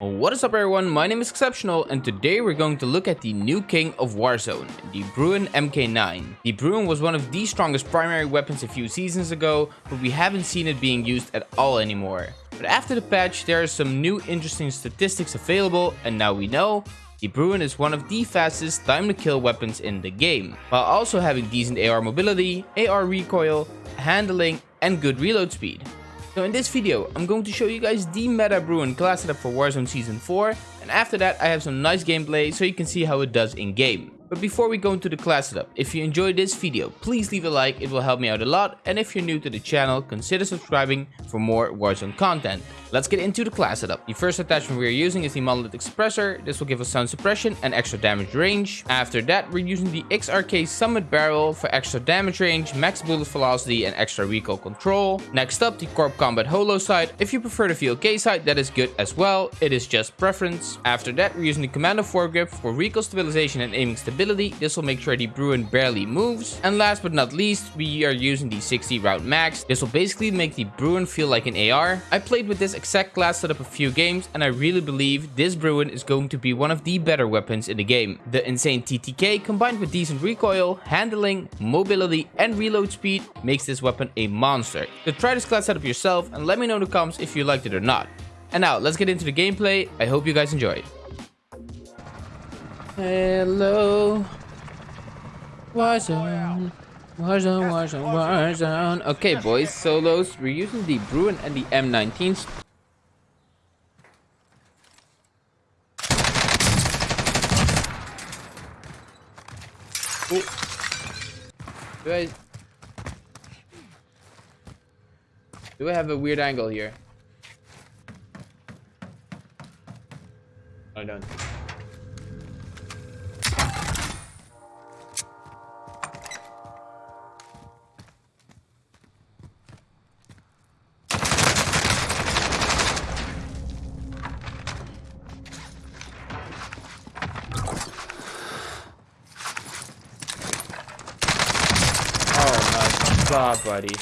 What is up everyone, my name is Exceptional and today we're going to look at the new king of Warzone, the Bruen MK9. The Bruen was one of the strongest primary weapons a few seasons ago, but we haven't seen it being used at all anymore. But after the patch there are some new interesting statistics available and now we know the Bruen is one of the fastest time to kill weapons in the game, while also having decent AR mobility, AR recoil, handling and good reload speed. So in this video, I'm going to show you guys the meta Bruen class setup for Warzone Season 4, and after that I have some nice gameplay so you can see how it does in game. But before we go into the class setup, if you enjoyed this video, please leave a like, it will help me out a lot, and if you're new to the channel, consider subscribing for more Warzone content. Let's get into the class setup. The first attachment we are using is the Monolithic Expressor. This will give us sound suppression and extra damage range. After that, we're using the XRK Summit Barrel for extra damage range, max bullet velocity, and extra recoil control. Next up, the Corp Combat Holo sight. If you prefer the VLK sight, that is good as well. It is just preference. After that, we're using the Commando foregrip for recoil stabilization and aiming stability. This will make sure the Bruen barely moves. And last but not least, we are using the 60 round max. This will basically make the Bruen feel like an AR. I played with this exact class setup a few games and I really believe this Bruen is going to be one of the better weapons in the game. The insane TTK combined with decent recoil, handling, mobility and reload speed makes this weapon a monster. So try this class setup yourself and let me know in the comments if you liked it or not. And now let's get into the gameplay. I hope you guys enjoy. Hello. Warzone. Warzone, Warzone, Warzone. Okay, boys, solos. We're using the Bruen and the M19s. Ooh. Do I... Do I have a weird angle here? I don't. Oh buddy.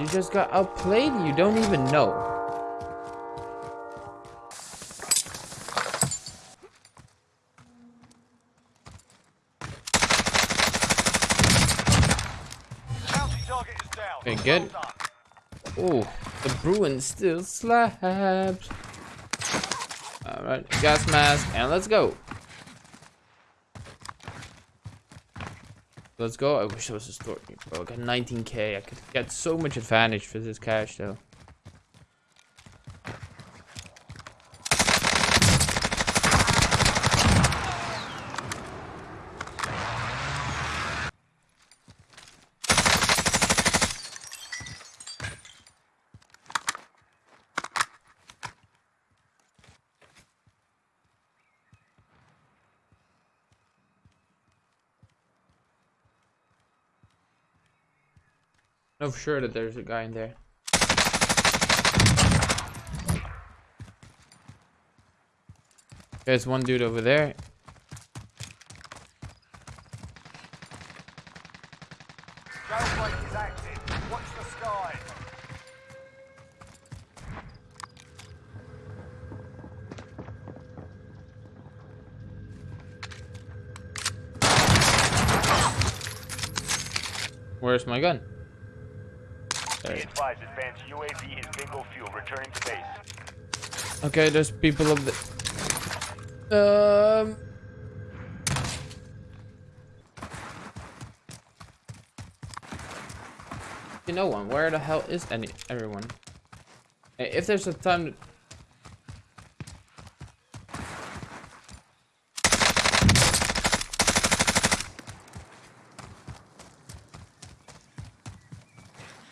You just got outplayed? You don't even know. Okay, good. Oh, the Bruen still slaps. Alright, gas mask, and let's go. Let's go. I wish there was a store. Bro, I got 19k. I could get so much advantage for this cash, though. For sure that there's a guy in there. There's one dude over there. Where's my gun? Advised, advanced UAV is bingo fuel. Returning to base. Okay, there's people of the. Um. You know one. Where the hell is any everyone? If there's a time.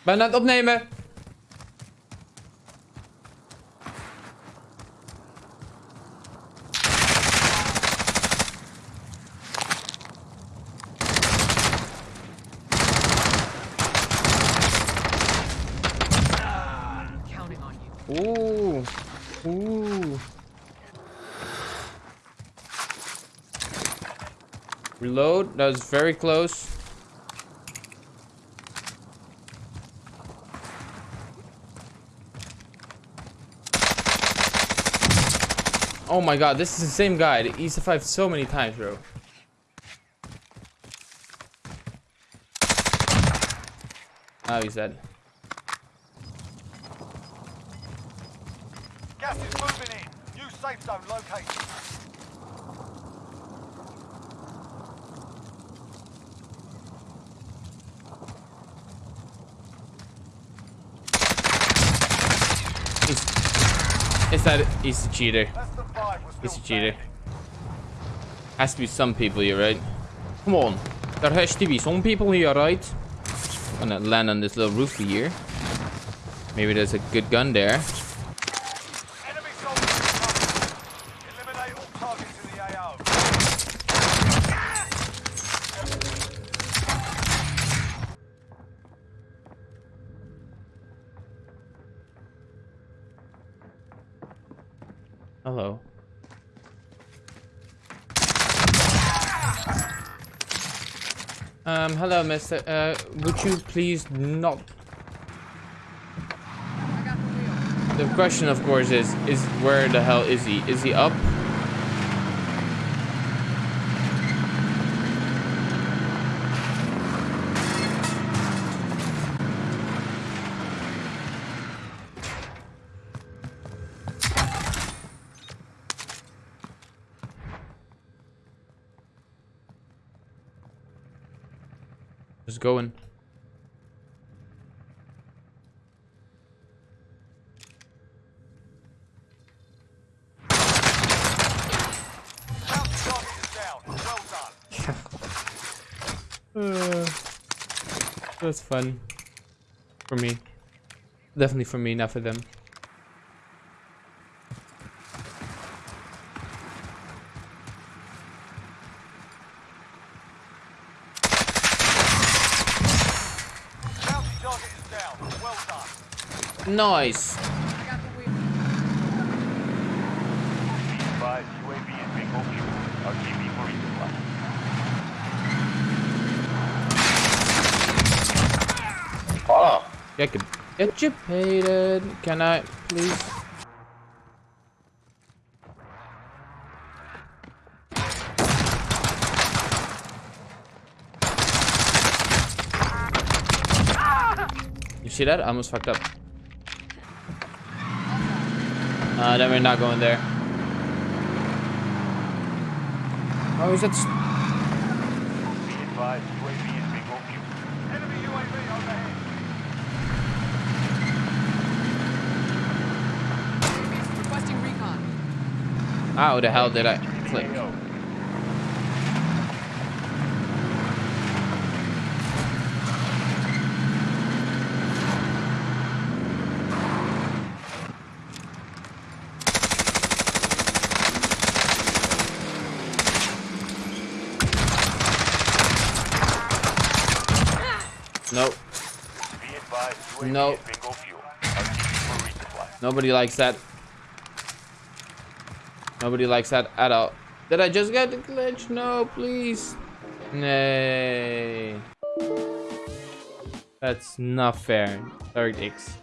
Ben aan het opnemen. Oeh. Oeh. Reload. That was very close. Oh my god, this is the same guy. He survived so many times, bro. Oh, he's dead. Gas is moving in. New safe zone located. It's that he's a cheater. Less than five was He's still a cheater. Has to be some people here, right? Come on. There has to be some people here, right? I'm gonna land on this little roofie here. Maybe there's a good gun there. Enemy soldiers incoming. Eliminate all targets in the AO. Hello. Um, hello, mister. Uh, would you please not... The question, of course, is, is where the hell is he? Is he up? Just going. Uh, that's fun. For me. Definitely for me, not for them. Bounty target is down. Well done. Nice. Advise UAV is bingo fuel. RTB for resupply. I could educated. Can I please? You see that? I almost fucked up. Uh, then we're not going there. Oh, is that? s- Be advised UAV is bingo fuel. Enemy UAV overhead. Requesting recon. How the hell did I click? No. is bingo fuel. RTB for resupply. Nobody likes that. Nobody likes that at all. Did I just get the glitch? No, please. Nay. That's not fair. Third X.